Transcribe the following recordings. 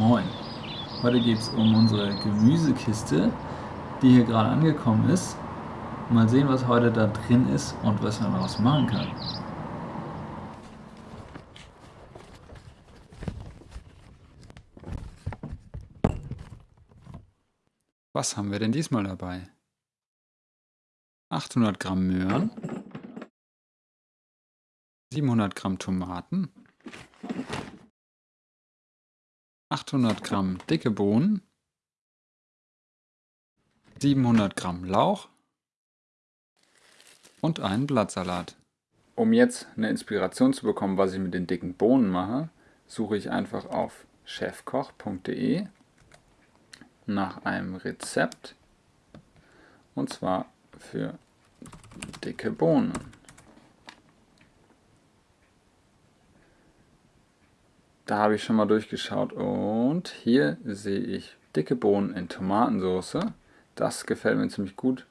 Heute geht es um unsere Gemüsekiste, die hier gerade angekommen ist. Mal sehen, was heute da drin ist und was man daraus machen kann. Was haben wir denn diesmal dabei? 800 Gramm Möhren, 700 Gramm Tomaten, 800 Gramm dicke Bohnen, 700 Gramm Lauch und einen Blattsalat. Um jetzt eine Inspiration zu bekommen, was ich mit den dicken Bohnen mache, suche ich einfach auf chefkoch.de nach einem Rezept und zwar für dicke Bohnen. Da habe ich schon mal durchgeschaut und hier sehe ich dicke Bohnen in Tomatensauce. Das gefällt mir ziemlich gut.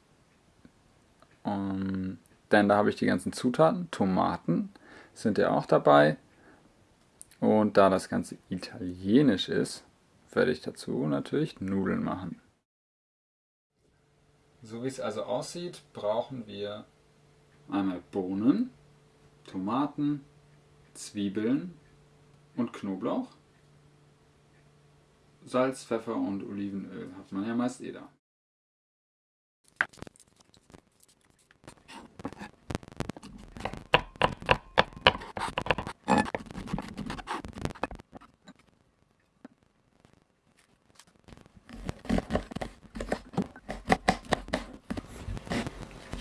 Um, denn da habe ich die ganzen Zutaten. Tomaten sind ja auch dabei. Und da das Ganze italienisch ist, werde ich dazu natürlich Nudeln machen. So wie es also aussieht, brauchen wir einmal Bohnen, Tomaten, Zwiebeln und Knoblauch. Salz, Pfeffer und Olivenöl hat man ja meist eh da.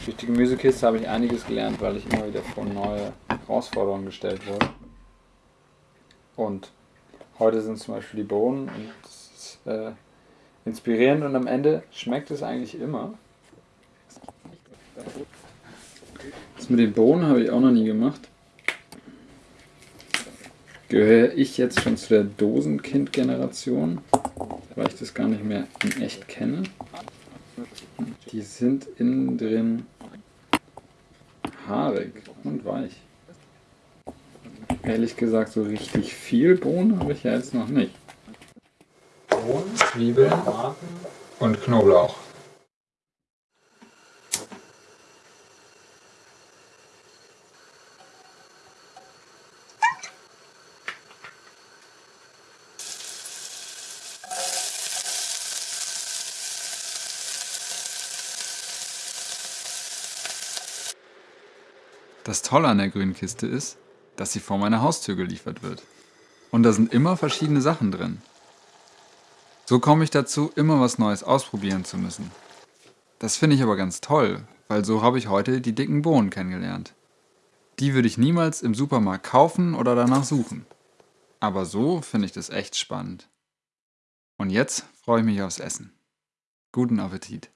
Durch die Gemüsekiste habe ich einiges gelernt, weil ich immer wieder vor neue Herausforderungen gestellt wurde. Und heute sind zum Beispiel die Bohnen und das ist äh, inspirierend und am Ende schmeckt es eigentlich immer. Das mit den Bohnen habe ich auch noch nie gemacht. Gehöre ich jetzt schon zu der Dosenkind-Generation, weil ich das gar nicht mehr in echt kenne. Die sind innen drin haarig und weich. Ehrlich gesagt, so richtig viel Bohnen habe ich ja jetzt noch nicht. Bohnen, Zwiebeln, Tomaten und Knoblauch. Das Tolle an der grünen Kiste ist, dass sie vor meiner Haustür geliefert wird. Und da sind immer verschiedene Sachen drin. So komme ich dazu, immer was Neues ausprobieren zu müssen. Das finde ich aber ganz toll, weil so habe ich heute die dicken Bohnen kennengelernt. Die würde ich niemals im Supermarkt kaufen oder danach suchen. Aber so finde ich das echt spannend. Und jetzt freue ich mich aufs Essen. Guten Appetit!